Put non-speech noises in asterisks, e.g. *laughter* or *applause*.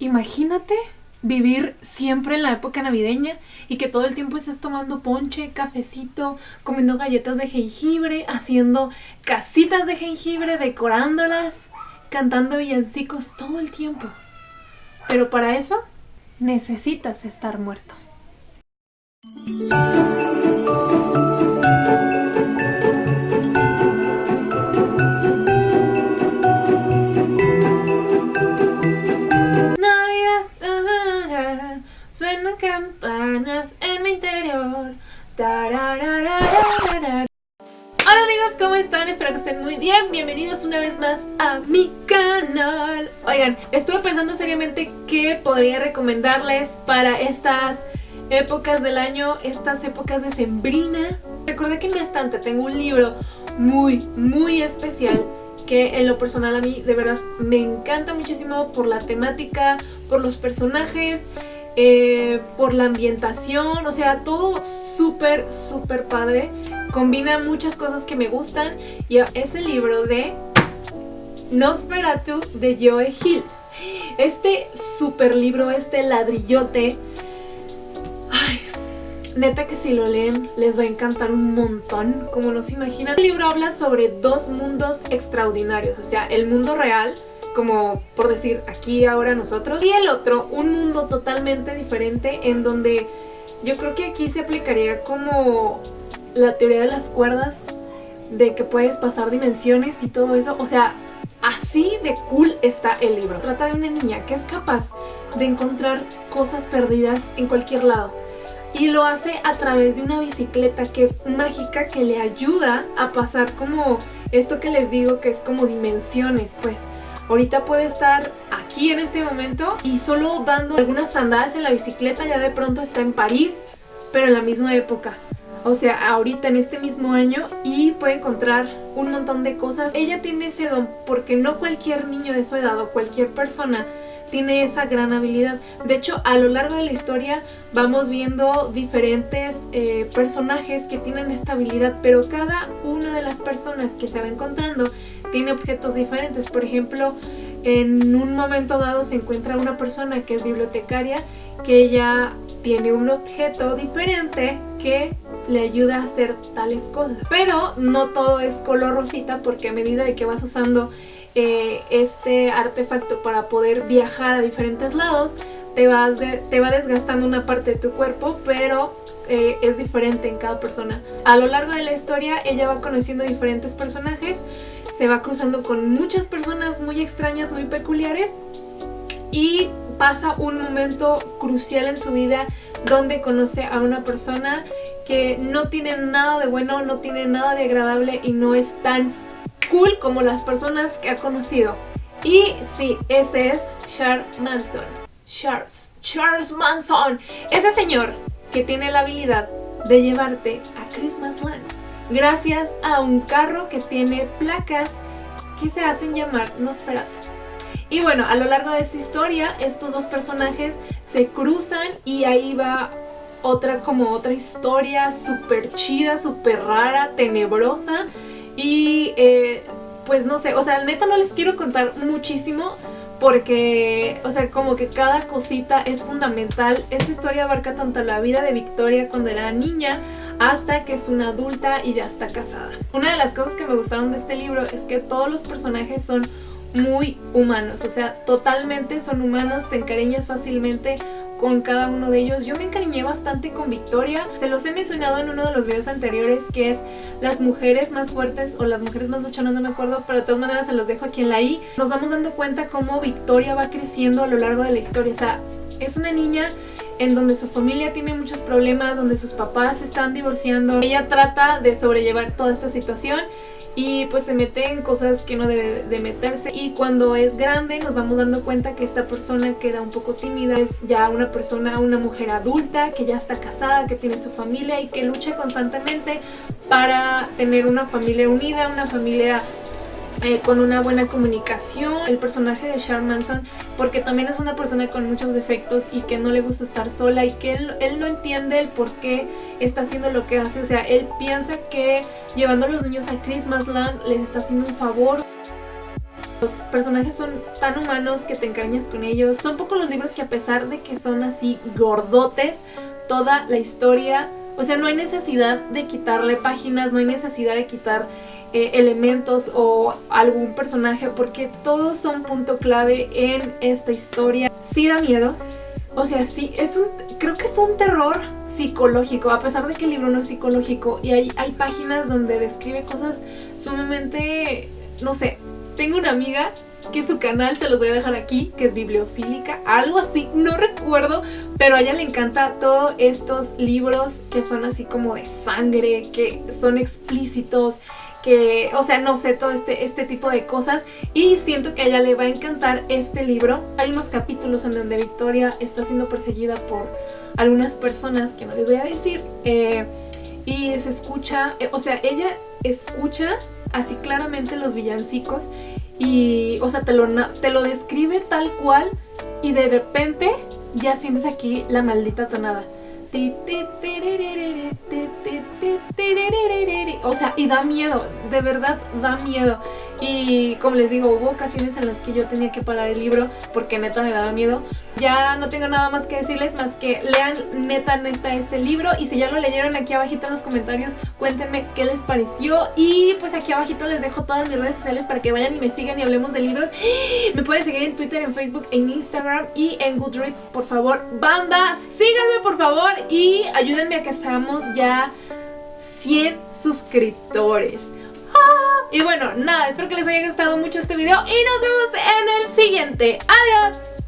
Imagínate vivir siempre en la época navideña y que todo el tiempo estés tomando ponche, cafecito, comiendo galletas de jengibre, haciendo casitas de jengibre, decorándolas, cantando villancicos todo el tiempo. Pero para eso necesitas estar muerto. Hola amigos, ¿cómo están? Espero que estén muy bien. Bienvenidos una vez más a mi canal. Oigan, estuve pensando seriamente qué podría recomendarles para estas épocas del año, estas épocas de sembrina. Recordé que en mi estante tengo un libro muy, muy especial que en lo personal a mí de verdad me encanta muchísimo por la temática, por los personajes eh, por la ambientación, o sea, todo súper, súper padre. Combina muchas cosas que me gustan y es el libro de Nosferatu de Joe Hill. Este super libro, este ladrillote, ay, neta que si lo leen les va a encantar un montón, como no se imaginan. El libro habla sobre dos mundos extraordinarios, o sea, el mundo real como por decir aquí, ahora, nosotros. Y el otro, un mundo totalmente diferente en donde yo creo que aquí se aplicaría como la teoría de las cuerdas, de que puedes pasar dimensiones y todo eso. O sea, así de cool está el libro. Trata de una niña que es capaz de encontrar cosas perdidas en cualquier lado. Y lo hace a través de una bicicleta que es mágica, que le ayuda a pasar como esto que les digo que es como dimensiones, pues. Ahorita puede estar aquí en este momento y solo dando algunas andadas en la bicicleta ya de pronto está en París, pero en la misma época. O sea, ahorita en este mismo año y puede encontrar un montón de cosas. Ella tiene ese don porque no cualquier niño de su edad o cualquier persona tiene esa gran habilidad. De hecho, a lo largo de la historia vamos viendo diferentes eh, personajes que tienen esta habilidad, pero cada una de las personas que se va encontrando tiene objetos diferentes. Por ejemplo, en un momento dado se encuentra una persona que es bibliotecaria que ella tiene un objeto diferente que le ayuda a hacer tales cosas. Pero no todo es color rosita porque a medida de que vas usando eh, este artefacto para poder viajar a diferentes lados, te, vas te va desgastando una parte de tu cuerpo, pero eh, es diferente en cada persona. A lo largo de la historia ella va conociendo diferentes personajes, se va cruzando con muchas personas muy extrañas, muy peculiares y pasa un momento crucial en su vida donde conoce a una persona que no tiene nada de bueno, no tiene nada de agradable y no es tan cool como las personas que ha conocido. Y sí, ese es Charles Manson. Charles, Charles Manson. Ese señor que tiene la habilidad de llevarte a Christmasland gracias a un carro que tiene placas que se hacen llamar Nosferatu. Y bueno, a lo largo de esta historia, estos dos personajes se cruzan y ahí va otra como otra historia súper chida, súper rara, tenebrosa y eh, pues no sé, o sea, neta no les quiero contar muchísimo porque, o sea, como que cada cosita es fundamental. Esta historia abarca tanto la vida de Victoria cuando era niña hasta que es una adulta y ya está casada. Una de las cosas que me gustaron de este libro es que todos los personajes son muy humanos, o sea, totalmente son humanos, te encariñas fácilmente con cada uno de ellos. Yo me encariñé bastante con Victoria. Se los he mencionado en uno de los videos anteriores que es las mujeres más fuertes o las mujeres más luchonas, no me acuerdo, pero de todas maneras se los dejo aquí en la i. Nos vamos dando cuenta cómo Victoria va creciendo a lo largo de la historia. O sea, es una niña en donde su familia tiene muchos problemas, donde sus papás se están divorciando. Ella trata de sobrellevar toda esta situación y pues se mete en cosas que no debe de meterse. Y cuando es grande nos vamos dando cuenta que esta persona que era un poco tímida es ya una persona, una mujer adulta que ya está casada, que tiene su familia y que lucha constantemente para tener una familia unida, una familia eh, con una buena comunicación. El personaje de Charles Manson, porque también es una persona con muchos defectos y que no le gusta estar sola y que él, él no entiende el por qué está haciendo lo que hace. O sea, él piensa que llevando a los niños a Christmasland les está haciendo un favor. Los personajes son tan humanos que te encariñas con ellos. Son pocos los libros que a pesar de que son así gordotes, toda la historia, o sea, no hay necesidad de quitarle páginas, no hay necesidad de quitar eh, elementos o algún personaje porque todos son punto clave en esta historia. Sí da miedo, o sea, sí, es un, creo que es un terror psicológico, a pesar de que el libro no es psicológico y hay, hay páginas donde describe cosas sumamente, no sé, tengo una amiga que su canal se los voy a dejar aquí, que es bibliofílica, algo así, no recuerdo, pero a ella le encanta todos estos libros que son así como de sangre, que son explícitos, que, o sea, no sé, todo este, este tipo de cosas y siento que a ella le va a encantar este libro. Hay unos capítulos en donde Victoria está siendo perseguida por algunas personas que no les voy a decir eh, y se escucha, eh, o sea, ella escucha así claramente los villancicos y, o sea, te lo, te lo describe tal cual y de repente ya sientes aquí la maldita tonada. O sea, y da miedo, de verdad da miedo. Y como les digo, hubo ocasiones en las que yo tenía que parar el libro porque neta me daba miedo. Ya no tengo nada más que decirles más que lean neta neta este libro y si ya lo leyeron aquí abajito en los comentarios cuéntenme qué les pareció y pues aquí abajito les dejo todas mis redes sociales para que vayan y me sigan y hablemos de libros. *gasps* Me pueden seguir en Twitter, en Facebook, en Instagram y en Goodreads, por favor. Banda, síganme por favor y ayúdenme a que seamos ya 100 suscriptores. Y bueno, nada, espero que les haya gustado mucho este video y nos vemos en el siguiente. ¡Adiós!